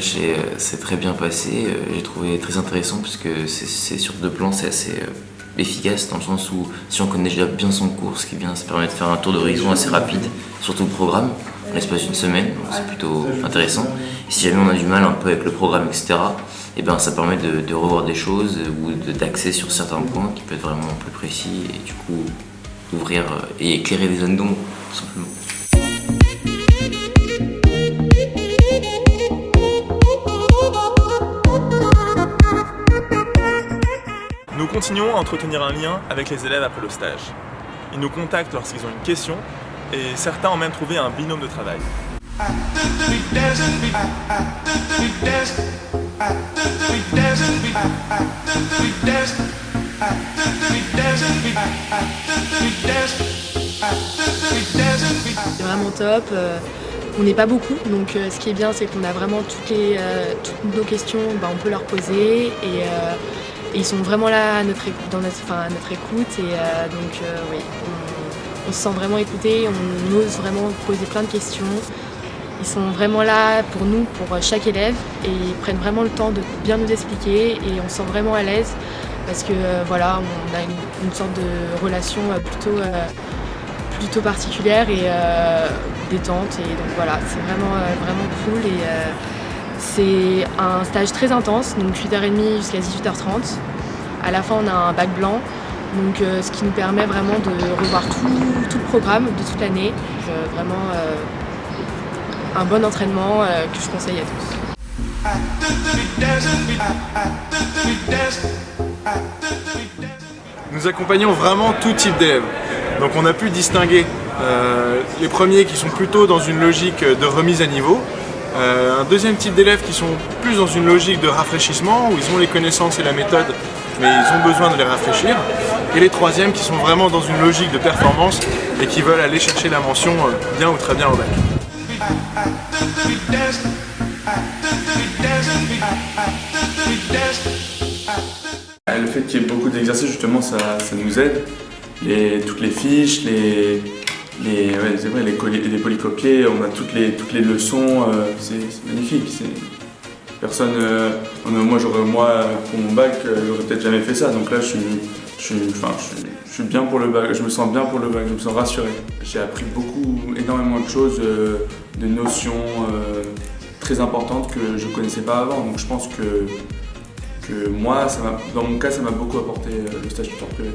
c'est très bien passé. J'ai trouvé très intéressant parce que c'est sur deux plans, c'est assez efficace dans le sens où si on connaît déjà bien son cours, ce qui bien, ça permet de faire un tour d'horizon assez rapide, surtout le programme, en l'espace d'une semaine, c'est plutôt intéressant. Si jamais on a du mal un peu avec le programme, etc., et eh ben ça permet de, revoir des choses ou d'axer sur certains points qui peuvent être vraiment plus précis et du coup ouvrir et éclairer les zones d'ombre, tout simplement. Continuons à entretenir un lien avec les élèves après le stage. Ils nous contactent lorsqu'ils ont une question et certains ont même trouvé un binôme de travail. C'est vraiment top. Euh, on n'est pas beaucoup, donc euh, ce qui est bien, c'est qu'on a vraiment toutes, les, euh, toutes nos questions, bah, on peut leur poser et ils sont vraiment là à notre, dans notre, écoute et euh, donc euh, oui, on, se sent vraiment écouté, on ose vraiment poser plein de questions. Ils sont vraiment là pour nous, pour chaque élève et ils prennent vraiment le temps de bien nous expliquer et on se sent vraiment à l'aise parce que euh, voilà, on a une, sorte de relation plutôt, plutôt particulière et détente et donc voilà, c'est vraiment, vraiment cool et c'est un stage très intense, donc 8h30 jusqu'à 18h30. À la fin, on a un bac blanc, euh, ce qui nous permet vraiment de revoir tout, le programme de toute l'année. vraiment euh, un bon entraînement euh, que je conseille à tous. Nous accompagnons vraiment tout type d'élèves. Donc on a pu distinguer les premiers qui sont plutôt dans une logique de remise à niveau, euh, un deuxième type d'élèves qui sont plus dans une logique de rafraîchissement, où ils ont les connaissances et la méthode, mais ils ont besoin de les rafraîchir. Et les troisièmes qui sont vraiment dans une logique de performance et qui veulent aller chercher la mention euh, bien ou très bien au bac. Le fait qu'il y ait beaucoup d'exercices, justement, ça, nous aide. toutes les fiches, les, les, c'est vrai, les, les, polycopiés, on a toutes les, toutes les leçons, euh, c'est magnifique. Personne, euh, moi, pour mon bac, euh, j'aurais peut-être jamais fait ça, donc là, je suis, je, suis, enfin, je, suis bien pour le bac, je me sens bien pour le bac, je me sens rassuré. J'ai appris beaucoup, énormément de choses, de notions très importantes que je ne connaissais pas avant, donc je pense que, que moi, dans mon cas, ça m'a beaucoup apporté le stage tuteur privé.